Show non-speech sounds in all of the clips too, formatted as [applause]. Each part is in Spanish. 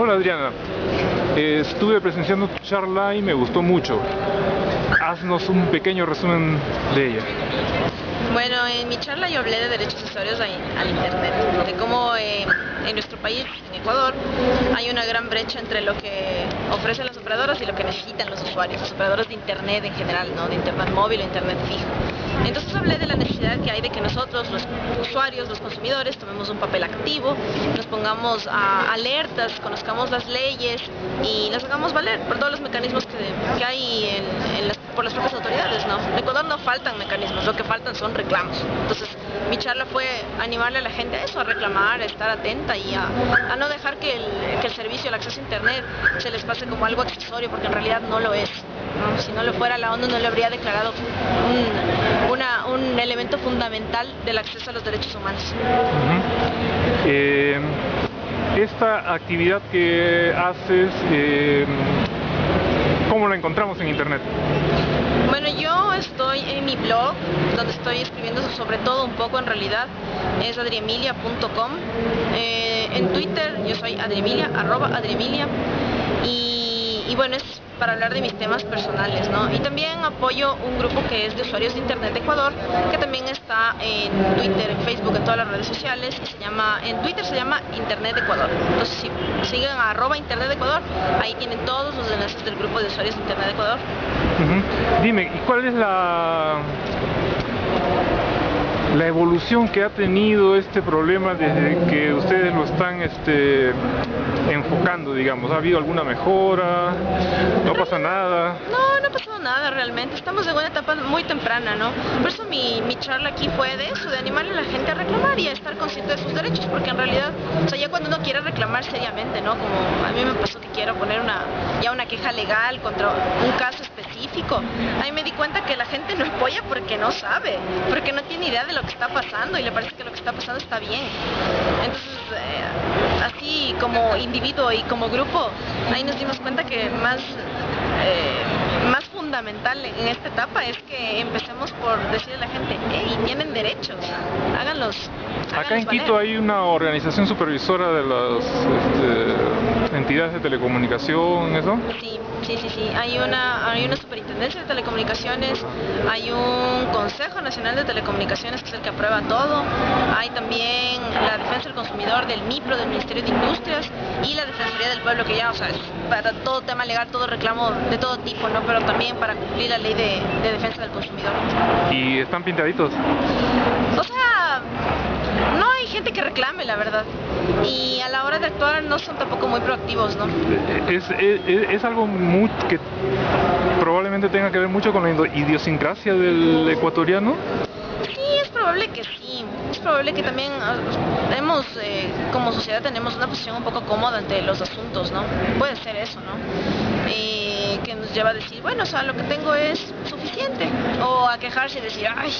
Hola Adriana, eh, estuve presenciando tu charla y me gustó mucho. Haznos un pequeño resumen de ella. Bueno, en mi charla yo hablé de derechos usuarios al Internet, de cómo eh, en nuestro país, Ecuador, hay una gran brecha entre lo que ofrecen las operadoras y lo que necesitan los usuarios, los operadores de Internet en general, ¿no? de Internet móvil o Internet fijo. Entonces hablé de la necesidad que hay de que nosotros, los usuarios, los consumidores, tomemos un papel activo, nos pongamos a alertas, conozcamos las leyes y las hagamos valer por todos los mecanismos que, hay por las propias autoridades. ¿no? En Ecuador no faltan mecanismos, lo que faltan son reclamos. Entonces mi charla fue animarle a la gente a eso, a reclamar, a estar atenta y a, no dejar que el, servicio, el acceso a Internet se les pase como algo accesorio, porque en realidad no lo es. Si no lo fuera, la ONU no le habría declarado un, elemento fundamental del acceso a los derechos humanos. Eh, esta actividad que haces, eh, ¿cómo la encontramos en Internet? Bueno, yo estoy en mi blog, donde estoy escribiendo sobre todo un poco en realidad, es adriemilia.com. Eh, en Twitter yo soy adriemilia, arroba adriemilia. Y, y bueno, es para hablar de mis temas personales, ¿no? Y también apoyo un grupo que es de usuarios de Internet de Ecuador, que también está en Twitter, en Facebook, en todas las redes sociales, y se llama, en Twitter se llama Internet de Ecuador. Entonces, si Internet de Ecuador, ahí tienen todos los enlaces del grupo de usuarios de Internet de Ecuador. Dime, ¿y cuál es la la evolución que ha tenido este problema desde que ustedes lo están este, enfocando, digamos? ¿Ha habido alguna mejora? ¿No pasa nada? No, nada realmente. Estamos en una etapa muy temprana, ¿no? Por eso mi, charla aquí fue de eso, animarle a la gente a reclamar y a estar consciente de sus derechos, porque en realidad, o sea, ya cuando uno quiere reclamar seriamente, ¿no? Como a mí me pasó que quiero poner una, ya una queja legal contra un caso específico, ahí me di cuenta que la gente no apoya porque no sabe, porque no tiene idea de lo que está pasando y le parece que lo que está pasando está bien. Entonces, eh, así como individuo y como grupo, ahí nos dimos cuenta que más, eh, fundamental en esta etapa es que empecemos por decirle a la gente, hey, tienen derechos, háganlos. Acá en Quito hay una organización supervisora de las este, entidades de telecomunicación, ¿eso? Sí, sí, sí, sí. Hay una, hay una superintendencia de telecomunicaciones, hay un Consejo Nacional de Telecomunicaciones que es el que aprueba todo, hay también la defensa del MIPRO, del Ministerio de Industrias y la Defensoría del Pueblo que ya, o sea, es para todo tema legal, todo reclamo de todo tipo, ¿no? Pero también para cumplir la ley de, de defensa del consumidor. ¿Y están pintaditos? O sea, no hay gente que reclame, la verdad. Y a la hora de actuar no son tampoco muy proactivos, ¿no? Es, es, algo muy, que probablemente tenga que ver mucho con la idiosincrasia del ecuatoriano. Probable que sí. Es probable que también ah, hemos, eh, como sociedad tenemos una posición un poco cómoda ante los asuntos, ¿no? Puede ser eso, ¿no? que nos lleva a decir, bueno, o sea, lo que tengo es suficiente. O a quejarse y decir, ay,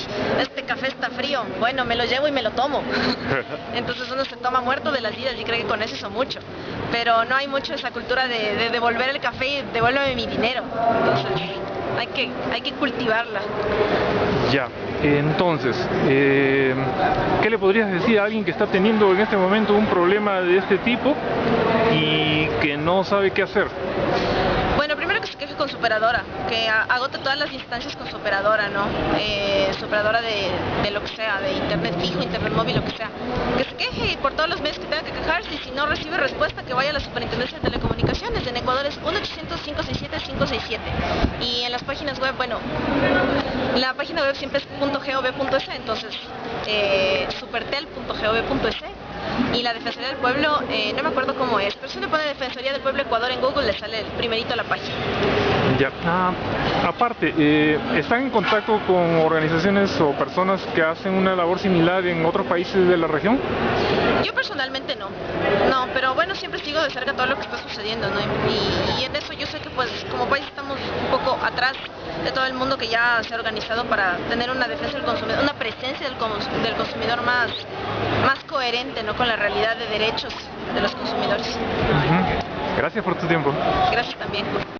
este café está frío, bueno, me lo llevo y me lo tomo. [laughs] Entonces uno se toma muerto de las vidas y cree que con eso hizo mucho. Pero no hay mucho esa cultura de, devolver el café y devuélveme mi dinero. Entonces hay que, hay que cultivarla. Ya, entonces, eh, ¿qué le podrías decir a alguien que está teniendo en este momento un problema de este tipo y que no sabe qué hacer? con su operadora, que agote todas las instancias con su operadora, ¿no? Eh, su operadora de, lo que sea, de internet fijo, internet móvil, lo que sea. Que queje por todos los medios que tenga que quejarse y si no recibe respuesta que vaya a la Superintendencia de Telecomunicaciones. En Ecuador es 1-800-567-567. Y en las páginas web, bueno, la página web siempre es .gov.es, entonces eh, supertel.gov.es y la Defensoría del Pueblo, eh, no me acuerdo cómo es, pero si uno pone Defensoría del Pueblo Ecuador en Google le sale el primerito a la página. Ya, ah, aparte, eh, ¿están en contacto con organizaciones o personas que hacen una labor similar en otros países de la región? Yo personalmente no, no, pero bueno, siempre sigo de cerca todo lo que está sucediendo, ¿no? Y, en eso yo sé que pues como país estamos un poco atrás de todo el mundo que ya se ha organizado para tener una defensa del consumidor, una presencia del, del consumidor más, más coherente, ¿no? Con la realidad de derechos de los consumidores. Gracias por tu tiempo. Gracias también.